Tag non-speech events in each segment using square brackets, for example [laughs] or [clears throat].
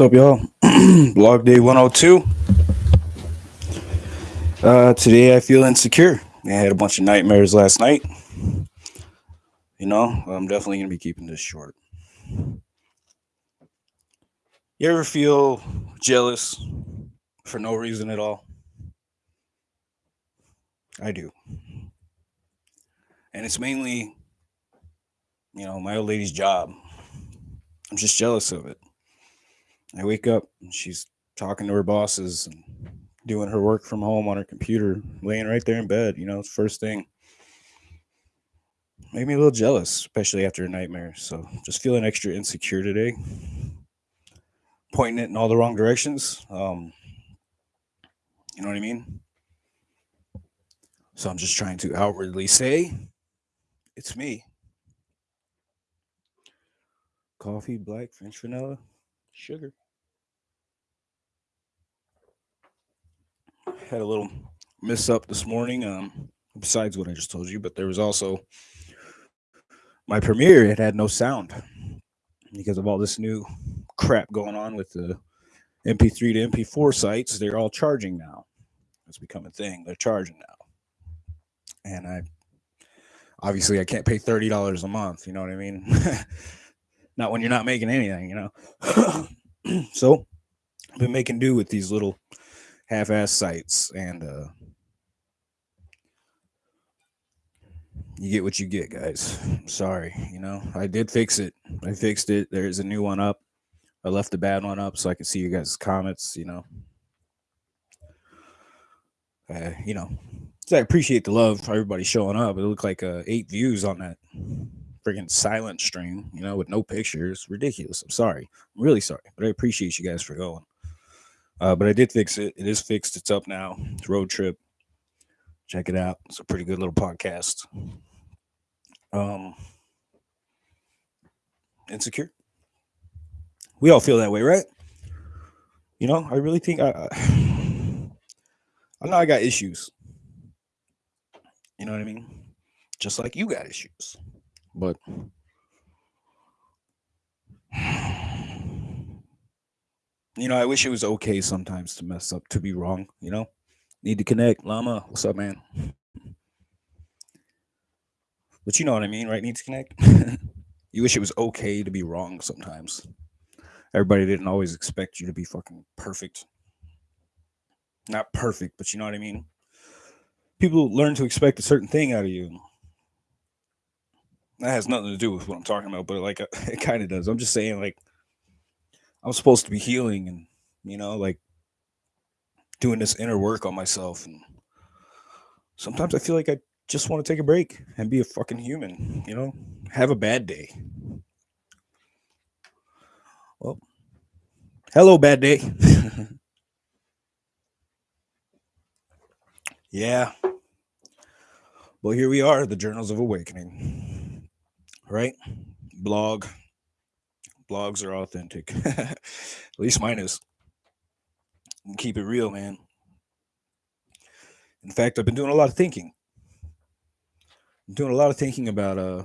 What's up, y'all? [clears throat] Blog day 102. Uh, today I feel insecure. I had a bunch of nightmares last night. You know, I'm definitely going to be keeping this short. You ever feel jealous for no reason at all? I do. And it's mainly, you know, my old lady's job. I'm just jealous of it. I wake up and she's talking to her bosses and doing her work from home on her computer, laying right there in bed. You know, first thing. Made me a little jealous, especially after a nightmare. So just feeling extra insecure today. Pointing it in all the wrong directions. Um, you know what I mean? So I'm just trying to outwardly say, it's me. Coffee, black, French vanilla, sugar. Had a little miss up this morning. Um, besides what I just told you, but there was also my premiere. It had no sound because of all this new crap going on with the MP3 to MP4 sites. They're all charging now. It's become a thing. They're charging now, and I obviously I can't pay thirty dollars a month. You know what I mean? [laughs] not when you're not making anything, you know. [clears throat] so I've been making do with these little half-ass sites, and uh, you get what you get, guys. Sorry, you know. I did fix it. I fixed it. There's a new one up. I left the bad one up so I can see you guys' comments. You know. Uh, you know, so I appreciate the love for everybody showing up. It looked like uh, eight views on that freaking silent stream, you know, with no pictures. Ridiculous. I'm sorry. I'm really sorry, but I appreciate you guys for going. Uh, but I did fix it. It is fixed. It's up now. It's road trip. Check it out. It's a pretty good little podcast. Um, insecure. We all feel that way, right? You know, I really think I, I, [sighs] I know I got issues. You know what I mean? Just like you got issues. But [sighs] [sighs] you know, I wish it was okay sometimes to mess up, to be wrong, you know? Need to connect. Llama, what's up, man? But you know what I mean, right? Need to connect. [laughs] you wish it was okay to be wrong sometimes. Everybody didn't always expect you to be fucking perfect. Not perfect, but you know what I mean? People learn to expect a certain thing out of you that has nothing to do with what I'm talking about, but like [laughs] it kind of does. I'm just saying, like, I'm supposed to be healing and, you know, like doing this inner work on myself. And sometimes I feel like I just want to take a break and be a fucking human, you know, have a bad day. Well, hello, bad day. [laughs] yeah. Well, here we are, the Journals of Awakening right? Blog. Blogs are authentic. [laughs] At least mine is. Keep it real, man. In fact, I've been doing a lot of thinking. I'm doing a lot of thinking about uh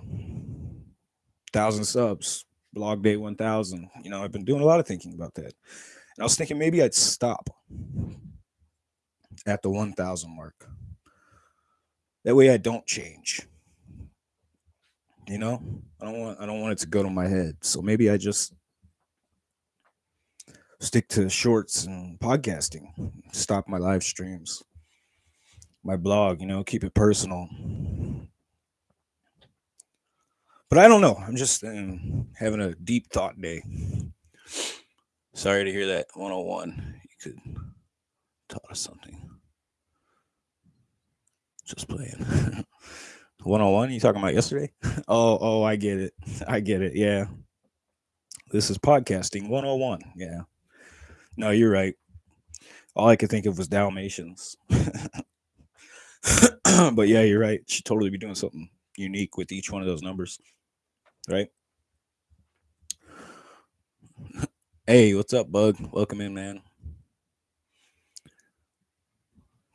thousand subs, blog day 1000. You know, I've been doing a lot of thinking about that. And I was thinking maybe I'd stop at the 1000 mark. That way I don't change. You know, I don't want I don't want it to go to my head. So maybe I just stick to shorts and podcasting. Stop my live streams, my blog. You know, keep it personal. But I don't know. I'm just um, having a deep thought day. Sorry to hear that 101. You could taught us something. Just playing. [laughs] 101 you talking about yesterday? [laughs] Oh oh i get it. I get it yeah. This is podcasting 101 yeah. No you're right. All i could think of was dalmatians. [laughs] But yeah you're right. Should totally be doing something unique with each one of those numbers right? Hey what's up bug? Welcome in man.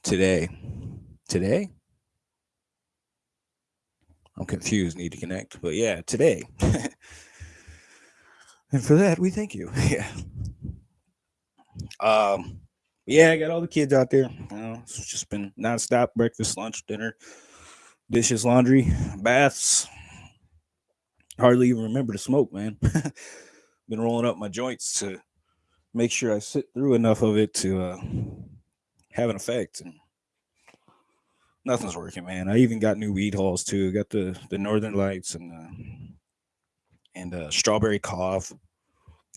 Today. Today I'm confused, need to connect. But yeah, today. [laughs] and for that, we thank you. [laughs] Yeah. Um, yeah, I got all the kids out there. You know, it's just been nonstop breakfast, lunch, dinner, dishes, laundry, baths. Hardly even remember to smoke, man. [laughs] been rolling up my joints to make sure I sit through enough of it to uh, have an effect. And nothing's working, man. I even got new weed halls too. Got the the Northern Lights and uh, and uh, strawberry cough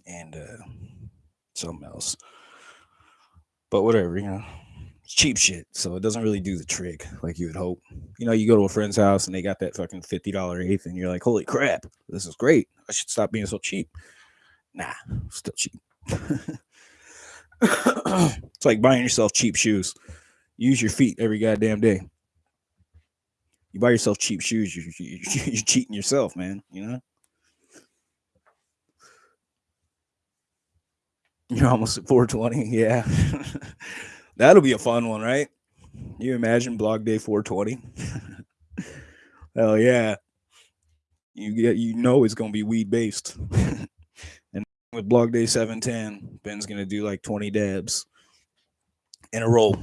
and uh, something else. But whatever, you know, it's cheap shit, so it doesn't really do the trick like you would hope. You know, you go to a friend's house and they got that fucking fifty dollar eighth, and you're like, holy crap, this is great. I should stop being so cheap. Nah, still cheap. [laughs] it's like buying yourself cheap shoes. Use your feet every goddamn day. You buy yourself cheap shoes, you're, you're, you're [laughs] cheating yourself, man. You know. You're almost at 420. [laughs] Yeah. [laughs] That'll be a fun one, right? You imagine blog day 420? Hell yeah. You get you know it's gonna be weed based. and with blog day 710, Ben's gonna do like 20 dabs in a row.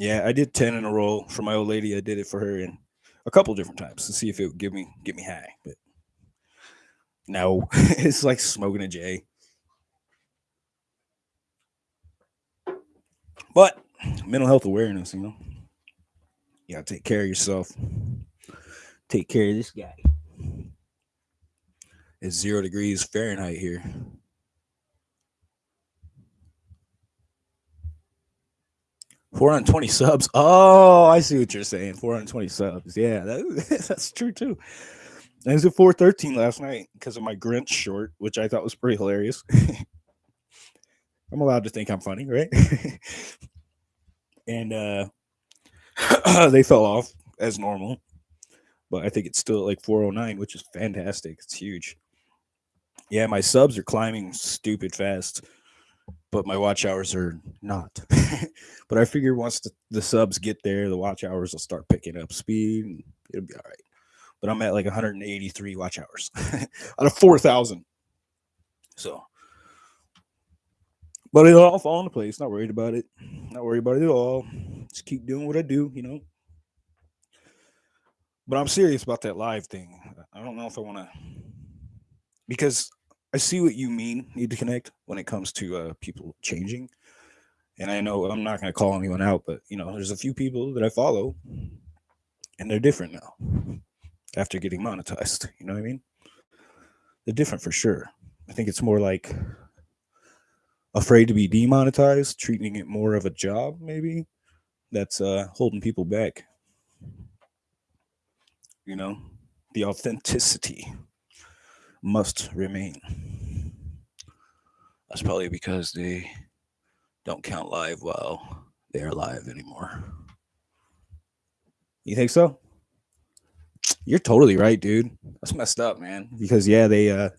Yeah, I did 10 in a row for my old lady. I did it for her in a couple different times to see if it would give me get me high. But no, [laughs] it's like smoking a J. But mental health awareness, you know, you gotta take care of yourself. Take care of this guy. It's zero degrees Fahrenheit here. Four hundred twenty subs. Oh, I see what you're saying. Four hundred twenty subs. Yeah, that, [laughs] that's true too. I was at 413 last night because of my Grinch short, which I thought was pretty hilarious. [laughs] I'm allowed to think I'm funny, right? [laughs] and uh [clears throat] they fell off as normal. But I think it's still like 409, which is fantastic. It's huge. Yeah, my subs are climbing stupid fast, but my watch hours are not. [laughs] but I figure once the, the subs get there, the watch hours will start picking up speed it'll be all right but I'm at like 183 watch hours [laughs] out of 4,000. So, but it'll all fall into place. Not worried about it. Not worried about it at all. Just keep doing what I do, you know. But I'm serious about that live thing. I don't know if I want to, because I see what you mean. Need to connect when it comes to uh, people changing. And I know I'm not going to call anyone out, but you know, there's a few people that I follow, and they're different now after getting monetized. You know what I mean? They're different for sure. I think it's more like afraid to be demonetized, treating it more of a job, maybe that's uh, holding people back. You know, the authenticity must remain. That's probably because they don't count live while they're alive anymore. You think so? You're totally right, dude. That's messed up, man. Because yeah, they uh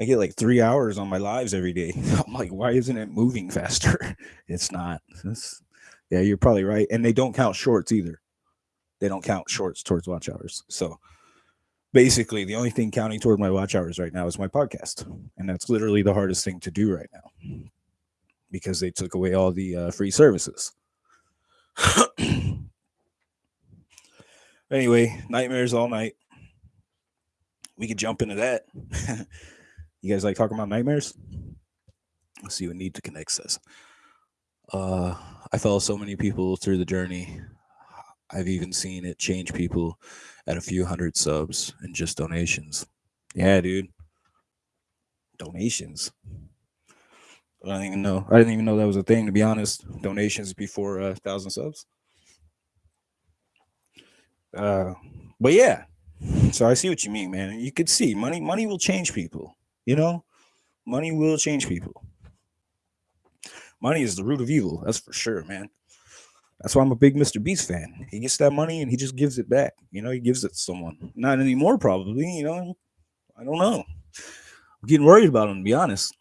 I get like three hours on my lives every day. [laughs] I'm like, why isn't it moving faster? [laughs] It's not. It's, yeah, you're probably right. And they don't count shorts either. They don't count shorts towards watch hours. So basically, the only thing counting toward my watch hours right now is my podcast. And that's literally the hardest thing to do right now because they took away all the uh, free services. [clears throat] Anyway, nightmares all night. We could jump into that. [laughs] you guys like talking about nightmares? Let's see what Need to Connect says. Uh, I follow so many people through the journey. I've even seen it change people at a few hundred subs and just donations. Yeah, dude. Donations. I don't even know. I didn't even know that was a thing, to be honest. Donations before a uh, thousand subs. Uh, but yeah, so I see what you mean, man. You could see money. Money will change people. You know, money will change people. Money is the root of evil. That's for sure, man. That's why I'm a big Mr. Beast fan. He gets that money and he just gives it back. You know, he gives it to someone. Not anymore, probably. You know, I don't know. I'm getting worried about him, to be honest.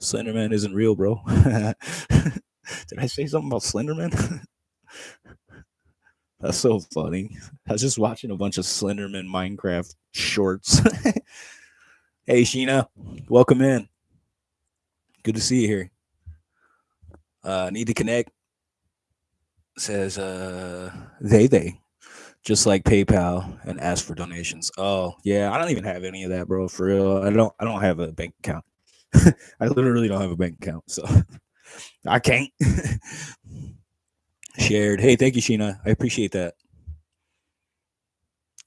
Slenderman isn't real, bro. [laughs] Did I say something about Slenderman? [laughs] That's so funny. I was just watching a bunch of Slenderman Minecraft shorts. [laughs] Hey, Sheena, welcome in. Good to see you here. Uh, need to connect. Says uh, they they just like PayPal and ask for donations. Oh yeah, I don't even have any of that, bro. For real, I don't. I don't have a bank account. [laughs] I literally don't have a bank account, so [laughs] I can't. [laughs] Shared. Hey, thank you, Sheena. I appreciate that.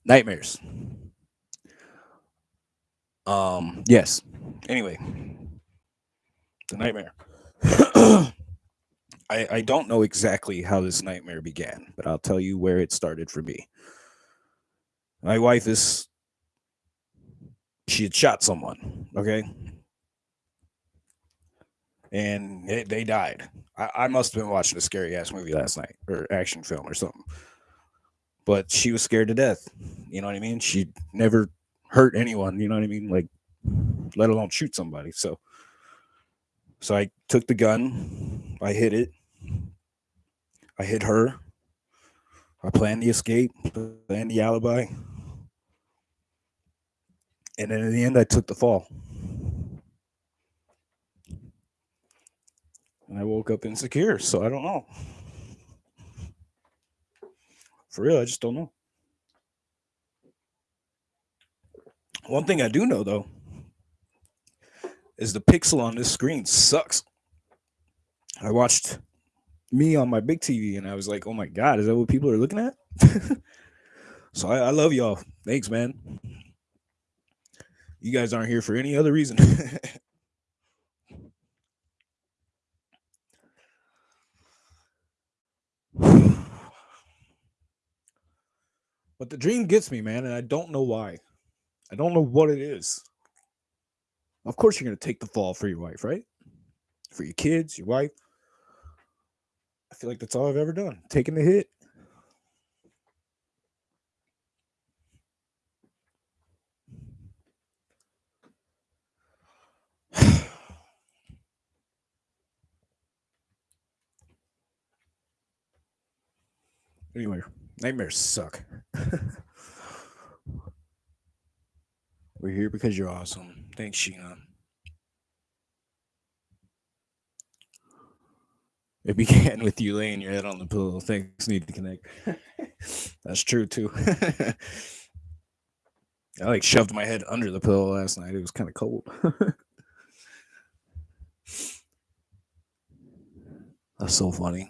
Nightmares. Um. Yes. Anyway, the nightmare. [clears throat] I, I don't know exactly how this nightmare began, but I'll tell you where it started for me. My wife is she had shot someone, okay? And it, they died. I, I must have been watching a scary ass movie last night or action film or something. But she was scared to death. You know what I mean? She never hurt anyone, you know what I mean? Like let alone shoot somebody. So so I took the gun, I hit it, I hit her, I planned the escape, planned the alibi, and then in the end, I took the fall. And I woke up insecure, so I don't know. For real, I just don't know. One thing I do know though is the pixel on this screen sucks. I watched me on my big TV and I was like, oh my God, is that what people are looking at? [laughs] so I, I love y'all. Thanks, man. You guys aren't here for any other reason. [laughs] but the dream gets me, man, and I don't know why. I don't know what it is. Of course, you're going to take the fall for your wife, right? For your kids, your wife. I feel like that's all I've ever done. Taking the hit. [sighs] anyway, nightmares suck. [laughs] We're here because you're awesome. Thanks, Sheena. It began with you laying your head on the pillow. Things need to connect. [laughs] That's true too. [laughs] I like shoved my head under the pillow last night. It was kind of cold. [laughs] That's so funny.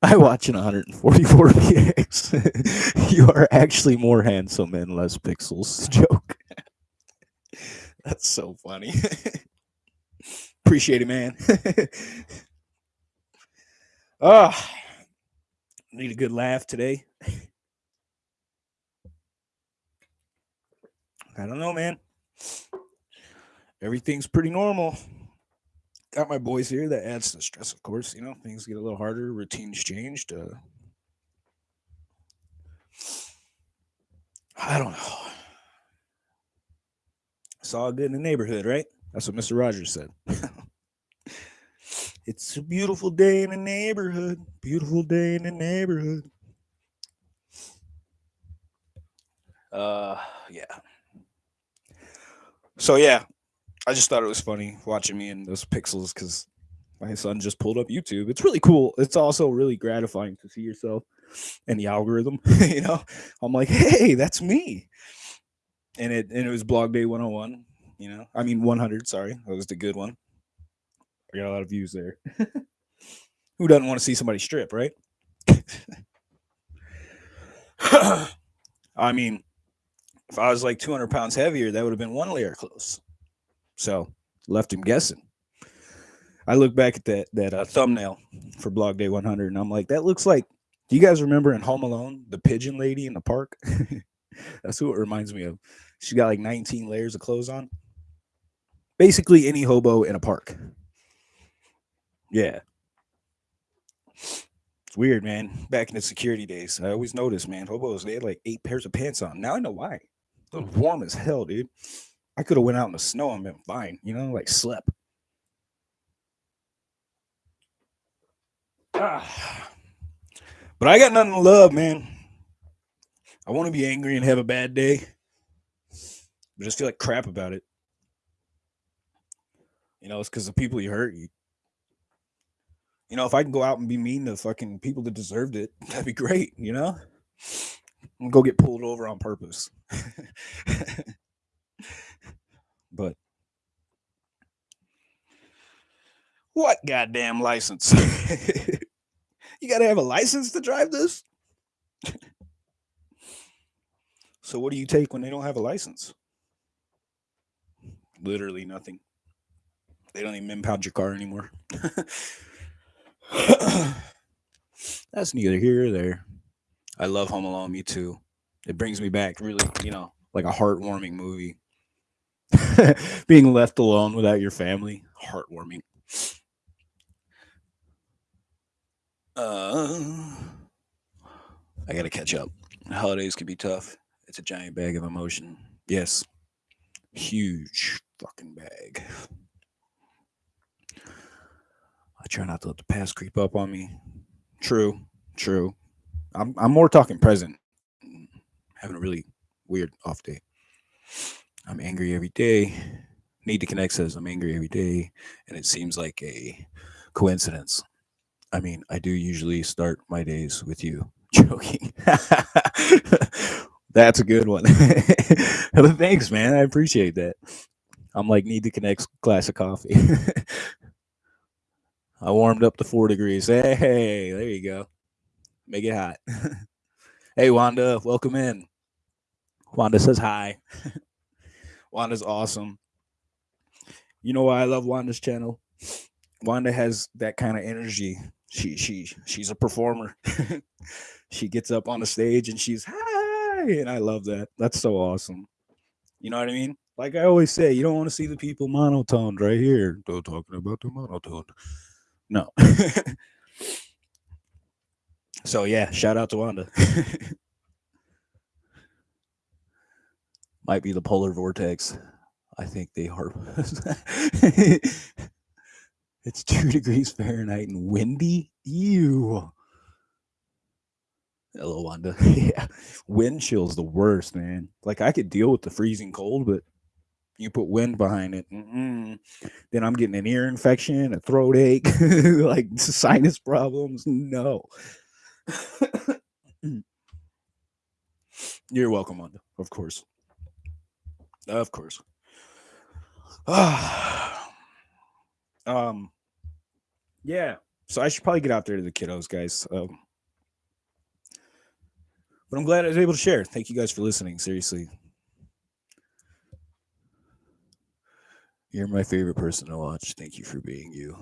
I watch an 144 px. you are actually more handsome and less pixels. Joke. That's so funny. Appreciate it, man. Oh, need a good laugh today. I don't know, man. Everything's pretty normal. Got my boys here. That adds to the stress, of course. You know, things get a little harder. Routines changed. Uh, I don't know. It's all good in the neighborhood, right? That's what Mr. Rogers said. [laughs] It's a beautiful day in the neighborhood. Beautiful day in the neighborhood. Uh, yeah. So yeah, I just thought it was funny watching me in those pixels because my son just pulled up YouTube. It's really cool. It's also really gratifying to see yourself and the algorithm. [laughs] you know, I'm like, hey, that's me. And it and it was Blog Day 101. You know, I mean 100. Sorry, that was the good one. I got a lot of views there. [laughs] Who doesn't want to see somebody strip, right? [coughs] I mean, if I was like 200 pounds heavier, that would have been one layer close. So left him guessing. I look back at that that uh, thumbnail for Blog Day 100, and I'm like, that looks like. Do you guys remember in Home Alone the pigeon lady in the park? [laughs] That's who it reminds me of. She got like 19 layers of clothes on. Basically, any hobo in a park. Yeah. It's weird, man. Back in the security days, I always noticed, man, hobos, they had like eight pairs of pants on. Now I know why. It was warm as hell, dude. I could have went out in the snow and been fine, you know, like slept. Ah. [sighs] But I got nothing to love, man. I want to be angry and have a bad day. but just feel like crap about it. You know, it's because the people you hurt. You, you know, if I can go out and be mean to fucking people that deserved it, [laughs] that'd be great. You know, and go get pulled over on purpose. [laughs] but what goddamn license? [laughs] you got to have a license to drive this. so what do you take when they don't have a license? Literally nothing. They don't even impound your car anymore. [clears throat] That's neither here or there. I love Home Alone, me too. It brings me back really, you know, like a heartwarming movie. [laughs] Being left alone without your family, heartwarming. Uh, I gotta catch up. Holidays can be tough. It's a giant bag of emotion. Yes, huge fucking bag. I try not to let the past creep up on me. True, true. I'm I'm more talking present. Having a really weird off day. I'm angry every day. Need to connect says I'm angry every day, and it seems like a coincidence. I mean, I do usually start my days with you. [laughs] Joking. That's a good one. [laughs] Thanks, man. I appreciate that. I'm like need to connect glass of coffee. [laughs] I warmed up to four degrees. Hey, there you go. Make it hot. [laughs] hey, Wanda, welcome in. Wanda says hi. [laughs] Wanda's awesome. You know why I love Wanda's channel? Wanda has that kind of energy. She she she's a performer. [laughs] she gets up on the stage and she's hi, and I love that. That's so awesome. You know what I mean? Like I always say, you don't want to see the people monotoned right here. Don't talking about the monotone. No. [laughs] so yeah, shout out to Wanda. [laughs] Might be the polar vortex. I think they are. [laughs] it's two degrees Fahrenheit and windy. Ew. Hello, Wanda. yeah. Wind chill's the worst, man. Like I could deal with the freezing cold, but you put wind behind it, mm-mm. then I'm getting an ear infection, a throat ache, [laughs] like sinus problems. No. [laughs] You're welcome, Wanda. Of course. Of course. [sighs] um. Yeah. So I should probably get out there to the kiddos, guys. Um, but I'm glad I was able to share. Thank you guys for listening. Seriously, You're my favorite person to watch. Thank you for being you.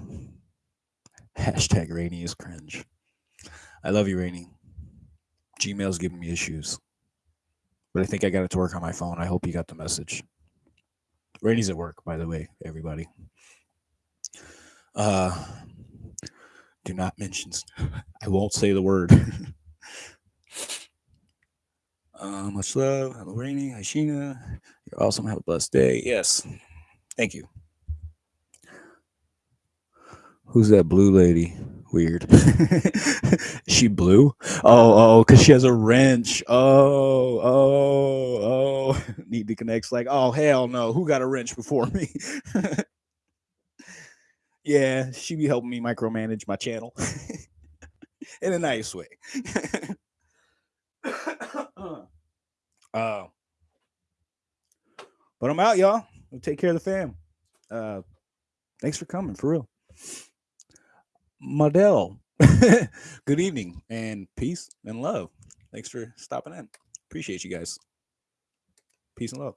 Hashtag Rainy is cringe. I love you, Rainy. Gmail's giving me issues. But I think I got it to work on my phone. I hope you got the message. Rainy's at work, by the way, everybody. Uh do not mention I won't say the word. [laughs] uh, much love. Hello, Rainy. Hi, Sheena. You're awesome. Have a blessed day. Yes. Thank you. Who's that blue lady? Weird. [laughs] she blue? Oh, oh, because she has a wrench. Oh, oh, oh. [laughs] Need to connect. Like, oh, hell no. Who got a wrench before me? [laughs] yeah, she be helping me micromanage my channel in a nice way. [coughs] uh, but I'm out, y'all. Take care of the fam. Uh, thanks for coming, for real. Model, [laughs] good evening and peace and love. Thanks for stopping in. Appreciate you guys. Peace and love.